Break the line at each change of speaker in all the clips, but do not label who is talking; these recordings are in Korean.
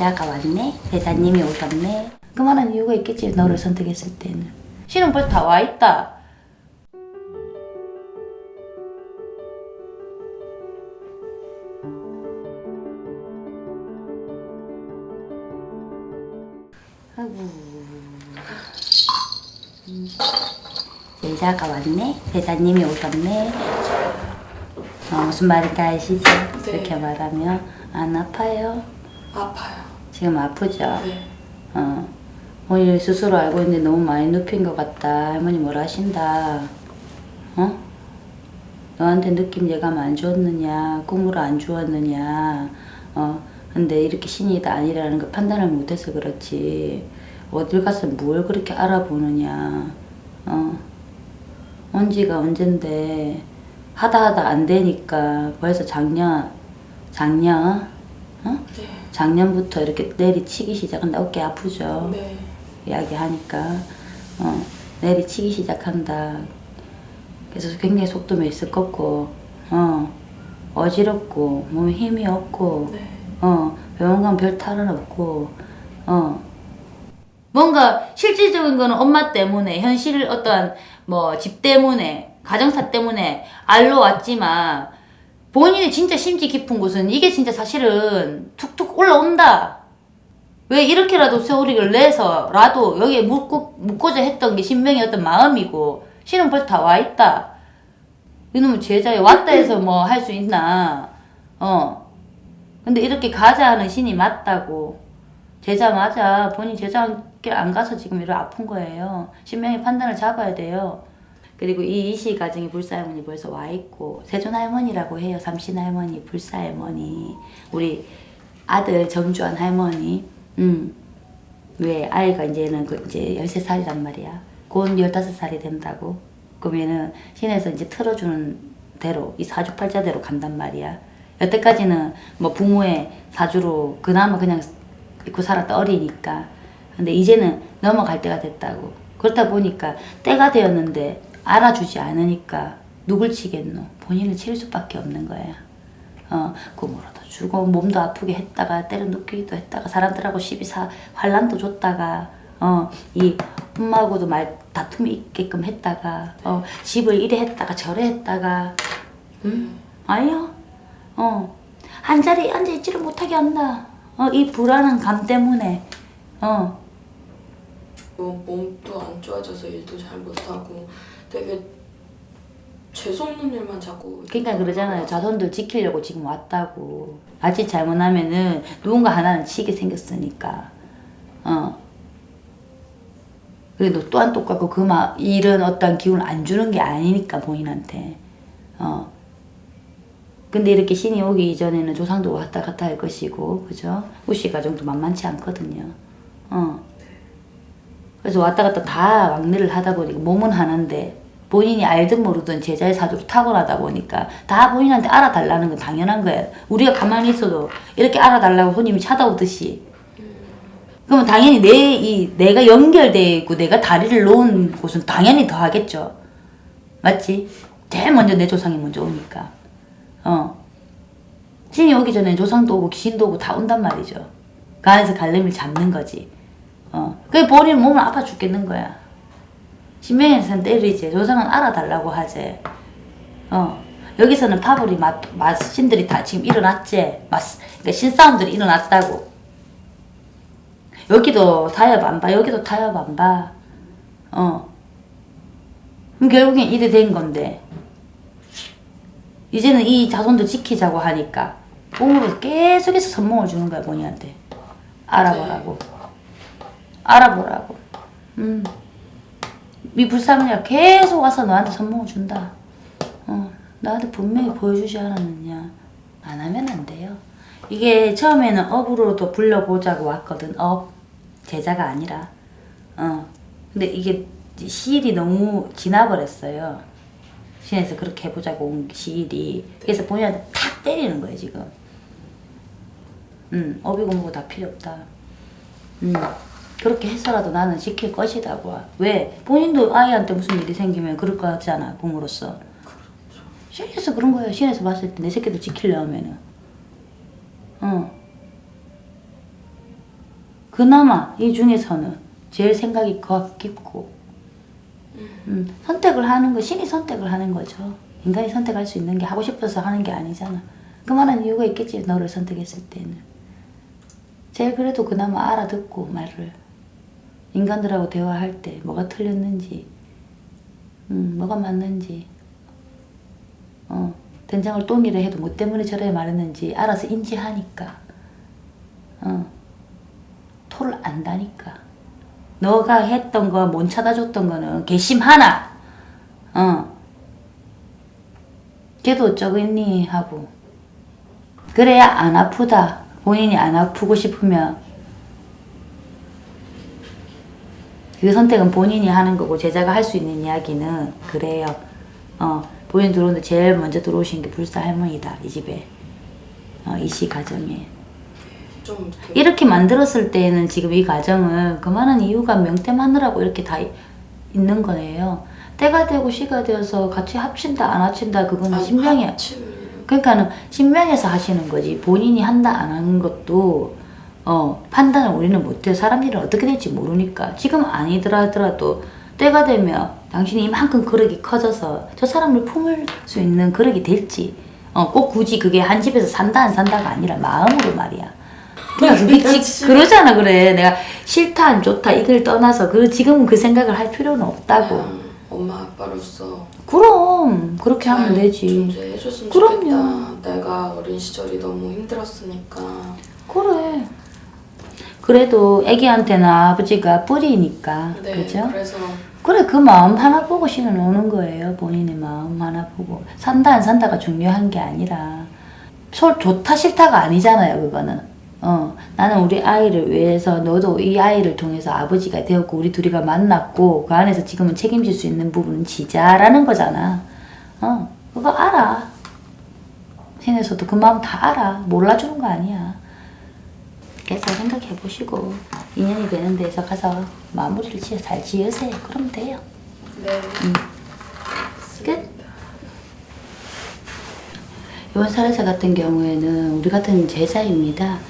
제자가 왔네? 제자님이 오셨네? 그만한 이유가 있겠지 너를 선택했을 때는 신은 벌써 다 와있다 아이고 음. 제자가 왔네? 제자님이 오셨네? 어, 무슨 말인지 아시죠?
네.
이렇게 말하면 안 아파요?
아파요.
지금 아프죠?
네.
어. 본인 스스로 알고 있는데 너무 많이 눕힌 것 같다. 할머니 뭐라 하신다. 어? 너한테 느낌 예감 안 주었느냐, 꿈으로 안 주었느냐, 어? 근데 이렇게 신이 다 아니라는 거 판단을 못해서 그렇지. 어딜 가서 뭘 그렇게 알아보느냐, 어? 언지가 언젠데, 하다 하다 안 되니까 벌써 작년, 작년, 어?
네.
작년부터 이렇게 내리치기 시작한다. 어깨 아프죠?
네.
이야기하니까 어, 내리치기 시작한다. 그래서 굉장히 속도가 있을 거고 어, 어지럽고 몸에 힘이 없고
네.
어, 병원 가면 별 탈은 없고 어. 뭔가 실질적인 거는 엄마 때문에 현실 어떤 뭐 집 때문에 가정사 때문에 알로 왔지만 본인의 진짜 심지 깊은 곳은 이게 진짜 사실은 툭툭 올라온다. 왜 이렇게라도 세월이를 내서라도 여기에 묻고, 묻고자 했던 게 신명의 어떤 마음이고 신은 벌써 다 와있다. 이놈은 제자에 왔다 해서 뭐 할 수 있나. 어. 근데 이렇게 가자 하는 신이 맞다고. 제자 맞아. 본인 제자길 안 가서 지금 이렇게 아픈 거예요. 신명의 판단을 잡아야 돼요. 그리고 이 이시 가정이 불사 할머니 벌써 와 있고 세존 할머니라고 해요. 삼신 할머니, 불사 할머니, 우리 아들 정주환 할머니. 음. 왜 아이가 이제는 그 이제 13살이란 말이야. 곧 15살이 된다고. 그러면은 신에서 이제 틀어주는 대로 이 사주팔자대로 간단 말이야. 여태까지는 뭐 부모의 사주로 그나마 그냥 입고 살았다 어리니까. 근데 이제는 넘어갈 때가 됐다고. 그렇다 보니까 때가 되었는데 알아주지 않으니까 누굴 치겠노? 본인을 칠 수밖에 없는 거야. 어, 꿈으로도 주고 몸도 아프게 했다가 때려 눕히기도 했다가 사람들하고 시비 사 환란도 줬다가 어, 이 엄마하고도 말 다툼이 있게끔 했다가 어, 집을 이래 했다가 저래 했다가 응? 아니요. 어. 한 자리에 앉아 있지를 못하게 한다. 어, 이 불안한 감 때문에 어,
뭐 몸도 안 좋아져서 일도 잘 못하고 되게 재수없는 일만 자꾸
그러니까 그러잖아요. 자손들 지키려고 지금 왔다고. 아직 잘못하면은 누군가 하나는 치게 생겼으니까. 어. 그래도 또한 똑같고 그 마, 일은 어떤 기운을 안 주는 게 아니니까 본인한테. 어. 근데 이렇게 신이 오기 이전에는 조상도 왔다 갔다 할 것이고, 그죠? 우씨 가정도 만만치 않거든요. 어. 그래서 왔다 갔다 다 왕래를 하다 보니까 몸은 하나인데 본인이 알든 모르든 제자의 사주로 타고나다 보니까 다 본인한테 알아달라는 건 당연한 거예요. 우리가 가만히 있어도 이렇게 알아달라고 손님이 찾아오듯이. 그러면 당연히 내, 이, 내가 연결되어 있고 내가 다리를 놓은 곳은 당연히 더 하겠죠. 맞지? 제일 먼저 내 조상이 먼저 오니까. 어. 신이 오기 전에 조상도 오고 귀신도 오고 다 온단 말이죠. 그 안에서 갈림을 잡는 거지. 어. 그게 본인 몸을 아파 죽겠는 거야. 신명에서는 때리지. 조상은 알아달라고 하지. 어. 여기서는 파벌이 맛, 맛신들이 다 지금 일어났지. 맛, 그러니까 신싸움들이 일어났다고. 여기도 타협 안 봐. 여기도 타협 안 봐. 어. 그럼 결국엔 이래 된 건데. 이제는 이 자손도 지키자고 하니까 몸으로 계속해서 선몽을 주는 거야 본인한테. 알아보라고. 알아보라고. 음. 이 불사문이가 계속 와서 너한테 선몽을 준다. 어, 나한테 분명히 보여주지 않았느냐. 안 하면 안 돼요. 이게 처음에는 업으로도 불러보자고 왔거든. 업. 제자가 아니라. 어. 근데 이게 시일이 너무 지나버렸어요. 신에서 그렇게 해보자고 온 시일이. 그래서 본인한테 탁 때리는 거예요, 지금. 음, 업이고 뭐고 다 필요 없다. 음. 그렇게 해서라도 나는 지킬 것이다고. 왜? 본인도 아이한테 무슨 일이 생기면 그럴 거 같잖아, 부모로서. 신에서 그런 거예요. 신에서 봤을 때 내 새끼도 지키려면은. 어. 그나마 이 중에서는 제일 생각이 거- 깊고 음, 선택을 하는 거 신이 선택을 하는 거죠. 인간이 선택할 수 있는 게 하고 싶어서 하는 게 아니잖아. 그만한 이유가 있겠지 너를 선택했을 때는. 제일 그래도 그나마 알아듣고 말을 인간들하고 대화할 때 뭐가 틀렸는지, 음, 뭐가 맞는지, 어, 된장을 똥이라 해도 뭐 때문에 저래 말했는지 알아서 인지하니까, 어, 토를 안다니까. 너가 했던 거, 못 찾아줬던 거는 개심 하나, 어, 걔도 어쩌겠니 하고, 그래야 안 아프다. 본인이 안 아프고 싶으면 그 선택은 본인이 하는 거고 제자가 할 수 있는 이야기는 그래요. 어, 본인 들어오는데 제일 먼저 들어오신 게 불사 할머니다 이 집에. 어, 이시 가정에.
좀
이렇게 만들었을 때는 지금 이 가정을 그만한 이유가 명태마누라고 이렇게 다 이- 있는 거예요. 때가 되고 시가 되어서 같이 합친다 안 합친다 그거는
아,
신명이
합치는
그러니까는 신명에서 하시는 거지. 본인이 한다 안 하는 것도 어 판단을 우리는 못해요 사람 일은 어떻게 될지 모르니까 지금 아니더라 하더라도 때가 되면 당신이 이만큼 그릇이 커져서 저 사람을 품을 수 있는 그릇이 될지 어 꼭 굳이 그게 한 집에서 산다 안 산다가 아니라 마음으로 말이야 그냥. 그러잖아 그래 내가 싫다 안 좋다 이걸 떠나서 그 지금은 그 생각을 할 필요는 없다고
그냥 엄마 아빠로서
그럼 그렇게 하면
잘
되지
존재해줬으면
그럼요.
좋겠다. 내가 어린 시절이 너무 힘들었으니까.
그래. 그래도 애기한테는 아버지가 뿌리니까,
네,
그죠?
그래서
그래, 그 마음 하나 보고 신은 오는 거예요. 본인의 마음 하나 보고. 산다, 안 산다가 중요한 게 아니라. 소, 좋다, 싫다가 아니잖아요, 그거는. 어, 나는 우리 아이를 위해서 너도 이 아이를 통해서 아버지가 되었고, 우리 둘이가 만났고, 그 안에서 지금은 책임질 수 있는 부분은 지자라는 거잖아. 어, 그거 알아. 신에서도 그 마음 다 알아. 몰라주는 거 아니야. 그래서 생각해 보시고 인연이 되는 데서 가서 마무리를 지어 잘 지으세요. 그러면 돼요.
네.
음. 끝. 이번 사례자 같은 경우에는 우리 같은 제자입니다.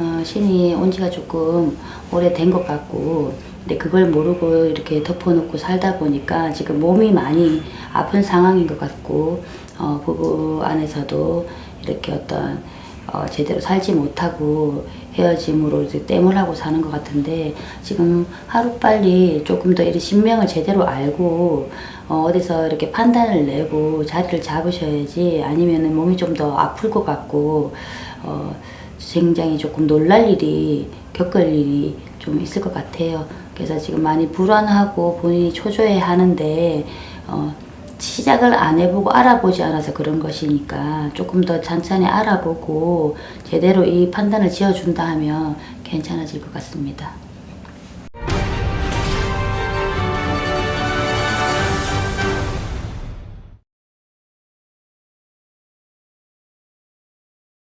어, 신이 온 지가 조금 오래된 것 같고, 근데 그걸 모르고 이렇게 덮어놓고 살다 보니까 지금 몸이 많이 아픈 상황인 것 같고, 어, 부부 안에서도 이렇게 어떤 어, 제대로 살지 못하고 헤어짐으로 이제 땜을 하고 사는 것 같은데 지금 하루빨리 조금 더 이렇게 신명을 제대로 알고 어, 어디서 이렇게 판단을 내고 자리를 잡으셔야지 아니면은 몸이 좀 더 아플 것 같고 어, 굉장히 조금 놀랄 일이 겪을 일이 좀 있을 것 같아요. 그래서 지금 많이 불안하고 본인이 초조해 하는데 어, 시작을 안 해보고 알아보지 않아서 그런 것이니까 조금 더 찬찬히 알아보고 제대로 이 판단을 지어준다 하면 괜찮아질 것 같습니다.